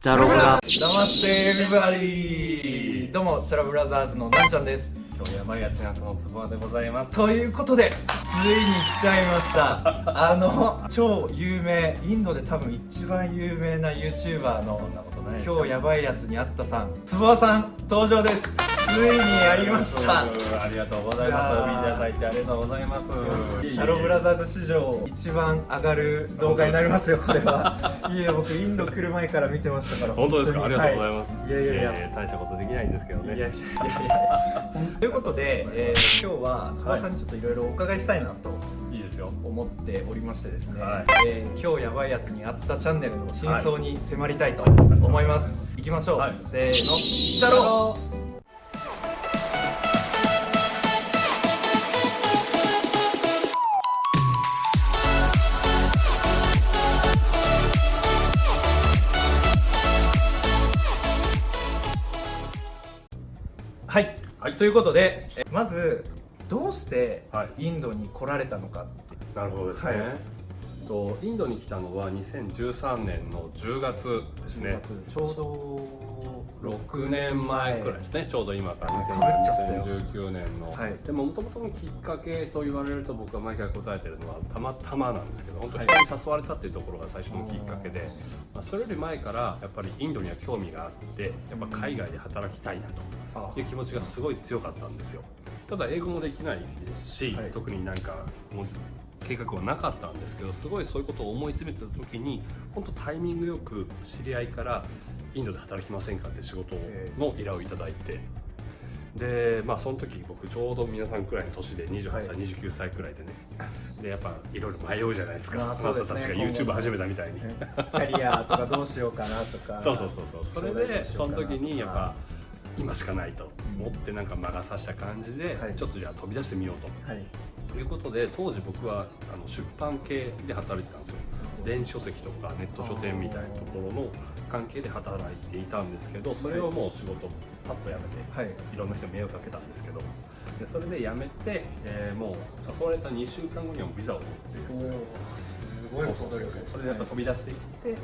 チャロブラ。ナマステエビバリーどうもチャラブラザーズのなんちゃんです。今日やばいやつになったのつぼでございます。ということでついに来ちゃいました。あの超有名インドで多分一番有名な YouTuber のそんなことない今日やばいやつにあったさん。つぼわさん登場ですついにやりました。ありがとうございます。お見ていただいてありがとうございます。シャロブラザーズ史上一番上がる動画になりますよこれは。いえ僕インド来る前から見てましたから本当ですか？ありがとうございはます。い。やいやいや、えー大したことできないんですけどね。いやいやいやいや。ということで、えー今日はつばさんにちょっといろいろお伺いしたいなとい。いですよ。思っておりましてですね、はい。えー今日やばいやつにあったチャンネルの真相に迫りたいと思います、い、きましょう、はい。せーの。シャロははいということでえまずどうしてはい。インドに来られたのかってなるほどですね、はい。とインドに来たのは2013年の10月ですね。10月ちょうど6年前くらいですね、ちょうど今から。かぶっちゃった。よ2019年の、はい。でももともとのきっかけと言われると僕は毎回答えてるのはたまたまなんですけど本当人に誘われたっていうところが最初のきっかけで、まあ、それより前からやっぱりインドには興味があってやっぱ海外で働きたいなあという気持ちがすごい強かったんですよ。ただ英語もできないですし、はい。特になんかもう計画はなかったんですけどすごいそういうことを思い詰めてた時に本当タイミングよく知り合いからインドで働きませんかって仕事の依頼をいただいてでまあその時僕ちょうど皆さんくらいの年で28歳、はい。29歳くらいでねでやっぱいろいろ迷うじゃないですか。まあそうですね。あなたたちが YouTube 始めたみたいに。キャリアとかどうしようかなとか。そうそうそうそう。それでその時にやっぱう今しかないと思ってなんか魔が差した感じで、はい。ちょっとじゃあ飛び出してみようと。はいということで当時僕はあの出版系で働いてたんですよ。電子書籍とかネット書店みたいなところの関係で働いていたんですけどそれをもう仕事パッと辞めて、はい。いろんな人に迷惑かけたんですけどでそれで辞めて、えーもう誘われた2週間後にはビザを取ってすごいそれでやっぱ飛び出してきて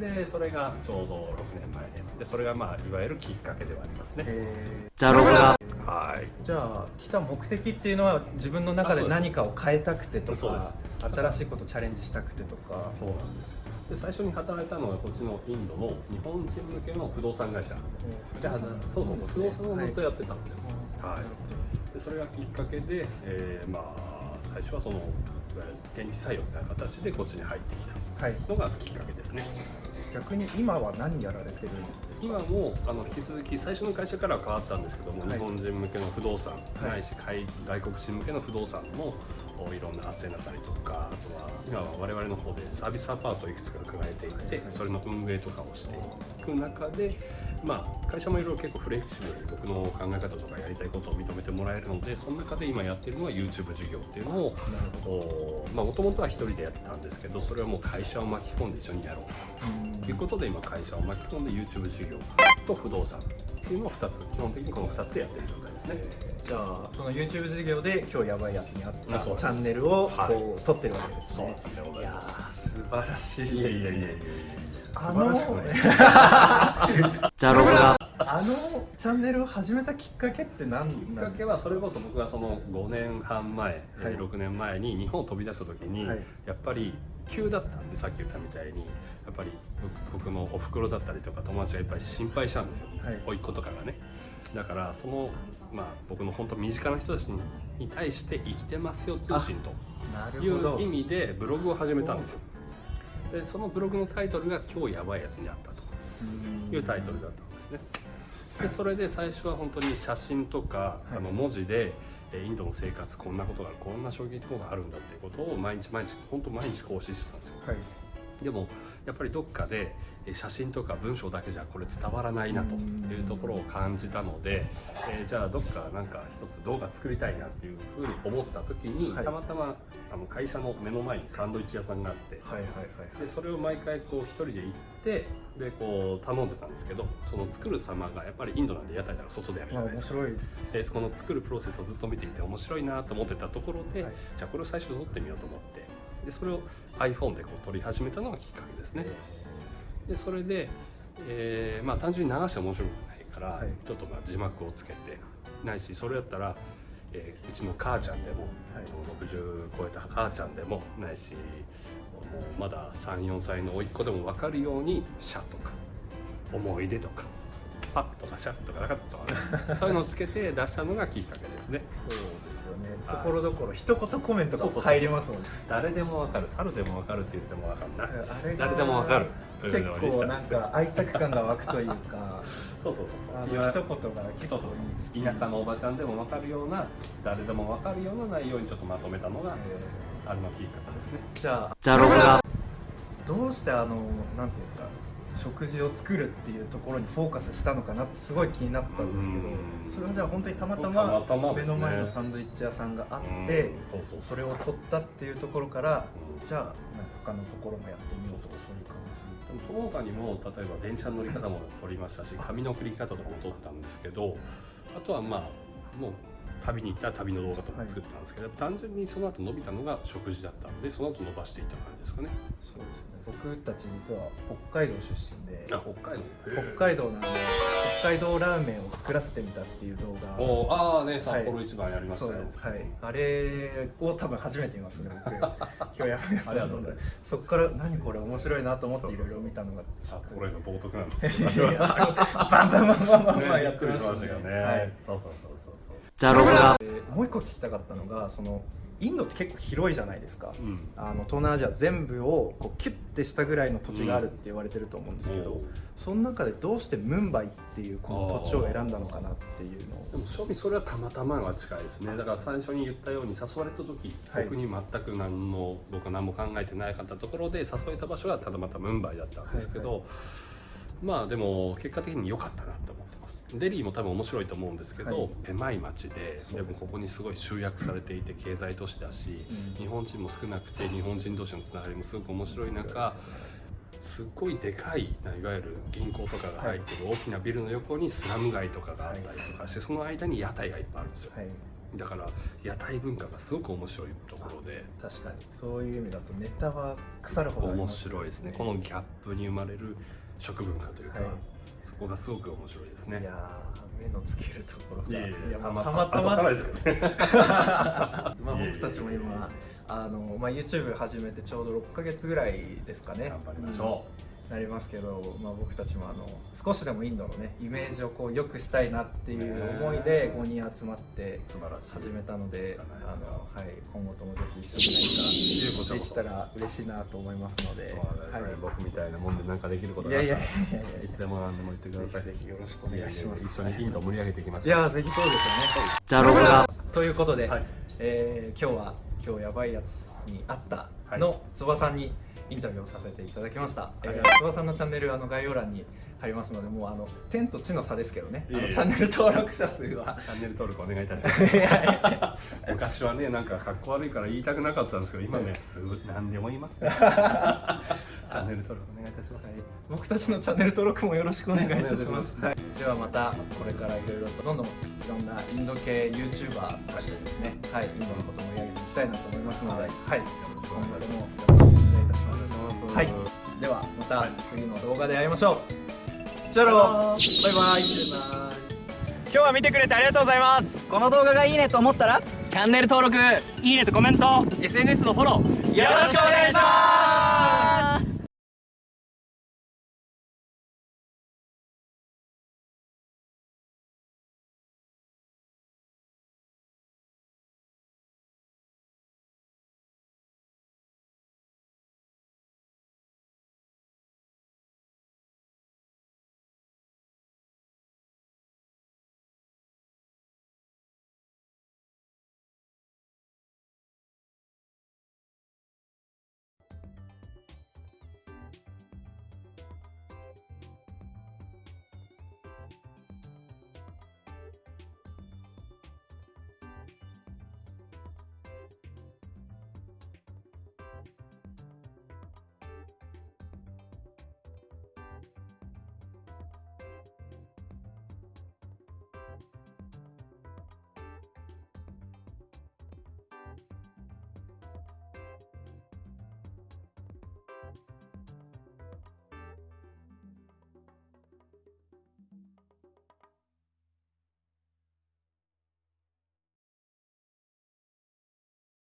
でそれがちょうど6年前ででそれがまあいわゆるきっかけではありますね。えチャロはい。ーじゃあ来た目的っていうのは自分の中で何かを変えたくてとかす。新しいことチャレンジしたくてとか。そうなんです。で最初に働いたのはこっちのインドの日本人向けの不動産会社。じゃあそうそうそう。不動産をずっとやってたんですよ、ははい。でそれがきっかけで、えーまあ最初はそのいわゆる現地採用みたいな形でこっちに入ってきた。はいのがきっかけですね。逆に今は何やられてるんですか？今もあの引き続き最初の会社からは変わったんですけども、はい。日本人向けの不動産、はい。ないし海外国人向けの不動産のおいろんな斡旋だったりとかあとは今は我々の方でサービスアパートをいくつか考えていて、はい。それの運営とかをしていく中で、まあ、会社もいろいろ結構フレキシブルに僕の考え方とかやりたいことを認めてもらえるのでその中で今やってるのは YouTube 事業っていうのをもともとは一人でやってたんですけどそれをもう会社を巻き込んで一緒にやろうと。ということで今会社を巻き込んで YouTube 事業と不動産っていうのを2つ基本的にこの2つでやってる状態ですね。じゃあその YouTube 事業で今日やばいやつにあったチャンネルをはい。こう撮ってるわけですそうねなんでございます。ー素晴らしいです。ねいやいやいやいや素晴らしくない。ですチャロブラあのチャンネルを始めたきっかけって何きっかけはそれこそ僕がその5年半前、えーはい。6年前に日本を飛び出した時に、はい。やっぱり急だったんでさっき言ったみたいにやっぱり僕僕のお袋だったりとか友達がいっぱい心配したんですよ、はい。甥っ子とかがね。だからその、まあ、僕の本当身近な人たちに対して生きてますよ通信という意味でブログを始めたんですよ。でそのブログのタイトルが「今日やばいやつにあった」というタイトルだったんですね。でそれで最初は本当に写真とか、い。あの文字でえーインドの生活こんなことがあるこんな衝撃ことがあるんだっていうことを毎日毎日本当毎日更新してたんですよ。はいでもやっぱりどっかでえ写真とか文章だけじゃこれ伝わらないなというところを感じたので、えーじゃあどっかなんか一つ動画作りたいなっていうふうに思った時に、はい。たまたまあの会社の目の前にサンドイッチ屋さんがあって、はいはいはいでそれを毎回こう一人で行ってでこう頼んでたんですけどその作る様がやっぱりインドなんで屋台なら外でやるじゃないですか。白いです。でこの作るプロセスをずっと見ていて面白いなと思ってたところで、はい。じゃあこれを最初撮ってみようと思ってでそれを iPhone でこう撮り始めたのがきっかけですね。でそれで、えーまあ単純に流して面白くないから、はい。ちょっとまあ字幕をつけてないしそれだったら、えーうちの母ちゃんでも、60超えた母ちゃんでもないしもうまだ34歳の甥っ子でも分かるように「シャ」とか「思い出」とか「パッ」とか「シャ」とか「なかった」とかね。そういうのをつけて出したのがきっかけですね。そうですよね。とはい。ころどころ一言コメントが入りますもんね。誰でも分かる猿でも分かるって言っても分かんない。あれが誰でも分かる結構なんか愛着感が湧くというか。そうそうそうそう。一言が結構そうそうそう。田舎のおばちゃんでも分かるような誰でも分かるような内容にちょっとまとめたのがえあれのきっかけですね。ーじゃあ。じゃろがどうしてあのなんていうんですか食事を作るっていうところにフォーカスしたのかなってすごい気になったんですけどうん。それはじゃあ本当にたまたたま目の前のサンドイッチ屋さんがあってうん。そうそうそれを取ったっていうところからうん。じゃあなんか他のところもやってみようとかそういう感でもその他にも例えば電車の乗り方も取りましたし紙の送り方とかも取ったんですけどあとはまあもう旅に行ったら旅の動画とか作ったんですけど、単純にその後伸びたのが食事だったんでその後伸ばしていった感じですかね。じそうですね。僕たち実は北海道出身であ北海道。北海道のあの北海道ラーメンを作らせてみたっていう動画。おーああね札幌一番やりましたよ、そうです。はい。あれを多分初めて見ましたね僕。今日やめありがとうございます。そっから何これ面白いなと思っていろいろ見たのが。札幌への冒涜なんですけど。いやあのバンバンバンバンバンバンねやってましたびっくりしましたけどね、はい。そうそうそうそうそう。じゃろがえーもう一個聞きたかったのがそのインドって結構広いじゃないですか、うん。あの東南アジア全部をこうキュッてしたぐらいの土地があるって言われてると思うんですけど、うん。その中でどうしてムンバイっていうこの土地を選んだのかなっていうのを。でも正味それはたまたまが近いですね。だから最初に言ったように誘われた時、はい。僕に全く何の僕は何も考えてないかったところで誘われた場所はただまたムンバイだったんですけど、はい。まあでも結果的に良かったなって思ってデリーも多分面白いと思うんですけど、はい。狭い町ででもここにすごい集約されていて経済都市だし、うん。日本人も少なくて日本人同士のつながりもすごく面白い中す。っごいでかいいわゆる銀行とかが入ってる大きなビルの横にスラム街とかがあったりとかしてその間に屋台がいっぱいあるんですよ。はい。だから屋台文化がすごく面白いところで。確かに。そういう意味だとネタは腐るほどあり面白いですね。このギャップに生まれる食文化というか、はい。そこがすごく面白いですね。いやー目のつけるところが。いやたままあたまたまですけどね。まあ僕たちも今あの、まあ、YouTube 始めてちょうど6ヶ月ぐらいですかね。頑張りましょうんなりますけど、まあ、僕たちもあの少しでもインドのねイメージをこう良くしたいなっていう思いで5人集まって始めたのであの、はい、今後ともぜひ一緒に何か できたら嬉しいなと思いますので、はい。僕みたいなもんで何かできることい、があったらやいやいやいやいつでも何でも言ってください。ぜひぜひよろしくお願いします。一緒にインド盛り上げていきましょう。いやぜひそうですよね。じゃろがということで、はいえー今日は今日やばいやつにあったのつばさんにインタビューをさせていただきました、えーつばさんのチャンネルあの概要欄に貼りますのでもうあの天と地の差ですけどね。あのチャンネル登録者数は。チャンネル登録お願いいたします。昔はねなんか格好悪いから言いたくなかったんですけど今ねすぐ何でも言いますね。チャンネル登録お願いいたします、はい。僕たちのチャンネル登録もよろしくお願いいたします、はい、ではまたこれからいろいろとどんどんいろんなインド系 YouTuber としてですね、はい、インドのことを盛り上げていきたいなと思いますので、はい、今後ともよろしくお願いいたします。はい、ではまた次の動画で会いましょう。じゃろバイバイ。今日は見てくれてありがとうございます。この動画がいいねと思ったら？チャンネル登録いいねとコメント。SNS のフォロー。よろしくお願いします